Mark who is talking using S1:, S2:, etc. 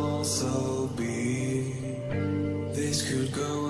S1: also be. This could go